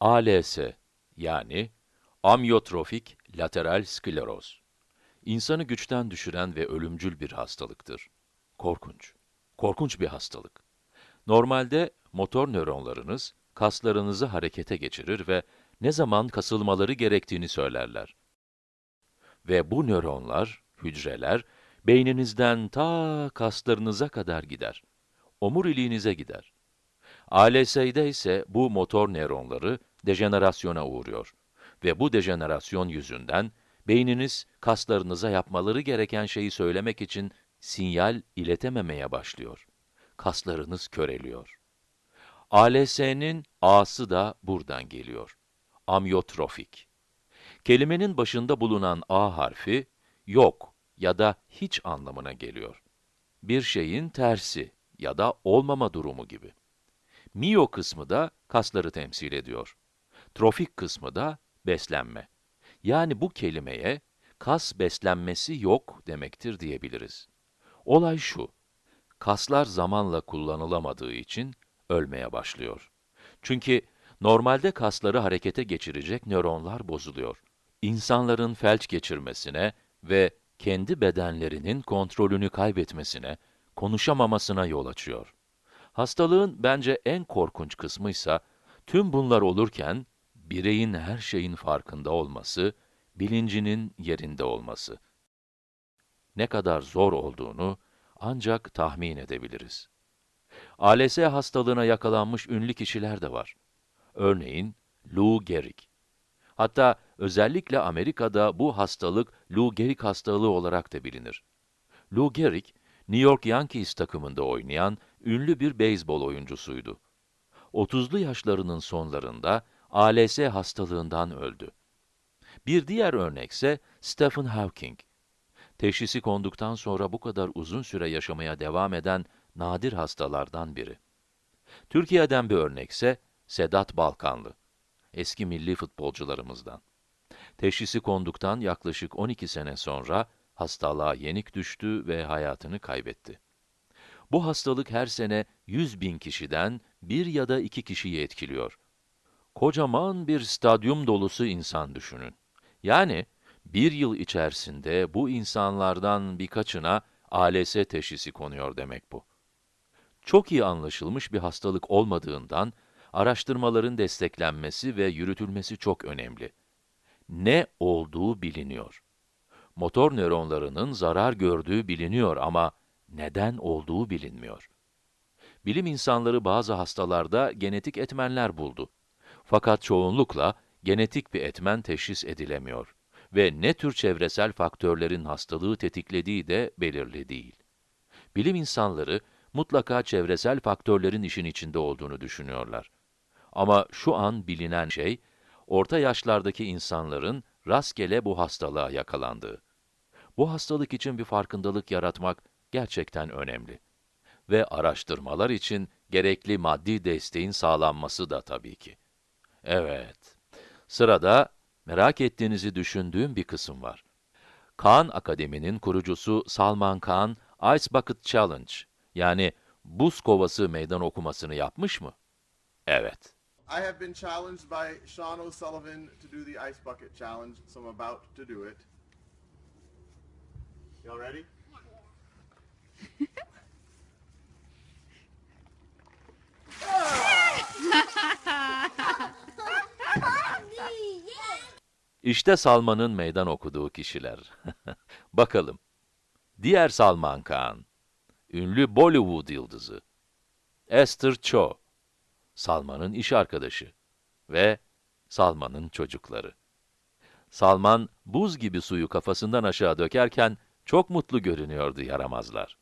ALS yani amyotrofik lateral skleroz. İnsanı güçten düşüren ve ölümcül bir hastalıktır. Korkunç. Korkunç bir hastalık. Normalde motor nöronlarınız kaslarınızı harekete geçirir ve ne zaman kasılmaları gerektiğini söylerler. Ve bu nöronlar, hücreler, beyninizden ta kaslarınıza kadar gider. Omuriliğinize gider. ALS'de ise bu motor nöronları dejenerasyona uğruyor. Ve bu dejenerasyon yüzünden beyniniz kaslarınıza yapmaları gereken şeyi söylemek için sinyal iletememeye başlıyor. Kaslarınız köreliyor. ALS'nin A'sı da buradan geliyor. Amyotrofik. Kelimenin başında bulunan A harfi, yok ya da hiç anlamına geliyor. Bir şeyin tersi ya da olmama durumu gibi. Mio kısmı da kasları temsil ediyor. Trofik kısmı da beslenme. Yani bu kelimeye kas beslenmesi yok demektir diyebiliriz. Olay şu, kaslar zamanla kullanılamadığı için ölmeye başlıyor. Çünkü normalde kasları harekete geçirecek nöronlar bozuluyor. İnsanların felç geçirmesine ve kendi bedenlerinin kontrolünü kaybetmesine, konuşamamasına yol açıyor. Hastalığın bence en korkunç kısmıysa, tüm bunlar olurken, bireyin her şeyin farkında olması, bilincinin yerinde olması. Ne kadar zor olduğunu ancak tahmin edebiliriz. ALS hastalığına yakalanmış ünlü kişiler de var. Örneğin Lou Gehrig. Hatta özellikle Amerika'da bu hastalık Lou Gehrig hastalığı olarak da bilinir. Lou Gehrig, New York Yankees takımında oynayan ünlü bir beyzbol oyuncusuydu. 30'lu yaşlarının sonlarında ALS hastalığından öldü. Bir diğer örnekse Stephen Hawking. Teşhisi konduktan sonra bu kadar uzun süre yaşamaya devam eden nadir hastalardan biri. Türkiye'den bir örnekse Sedat Balkanlı, eski milli futbolcularımızdan. Teşhisi konduktan yaklaşık 12 sene sonra hastalığa yenik düştü ve hayatını kaybetti. Bu hastalık her sene 100 bin kişiden bir ya da iki kişiyi etkiliyor. Kocaman bir stadyum dolusu insan düşünün. Yani bir yıl içerisinde bu insanlardan birkaçına ALS teşhisi konuyor demek bu. Çok iyi anlaşılmış bir hastalık olmadığından, araştırmaların desteklenmesi ve yürütülmesi çok önemli. Ne olduğu biliniyor. Motor nöronlarının zarar gördüğü biliniyor ama neden olduğu bilinmiyor. Bilim insanları bazı hastalarda genetik etmenler buldu. Fakat çoğunlukla genetik bir etmen teşhis edilemiyor ve ne tür çevresel faktörlerin hastalığı tetiklediği de belirli değil. Bilim insanları mutlaka çevresel faktörlerin işin içinde olduğunu düşünüyorlar. Ama şu an bilinen şey, orta yaşlardaki insanların rastgele bu hastalığa yakalandığı. Bu hastalık için bir farkındalık yaratmak gerçekten önemli. Ve araştırmalar için gerekli maddi desteğin sağlanması da tabii ki. Evet, sırada merak ettiğinizi düşündüğüm bir kısım var. Khan Akademi'nin kurucusu Salman Khan, Ice Bucket Challenge, yani buz kovası meydan okumasını yapmış mı? Evet. I have been challenged by Sean O'Sullivan to do the Ice Bucket Challenge, so I'm about to do it. Y'all ready? İşte Salman'ın meydan okuduğu kişiler. Bakalım. Diğer Salman Khan, ünlü Bollywood yıldızı. Esther Cho, Salman'ın iş arkadaşı ve Salman'ın çocukları. Salman, buz gibi suyu kafasından aşağı dökerken çok mutlu görünüyordu yaramazlar.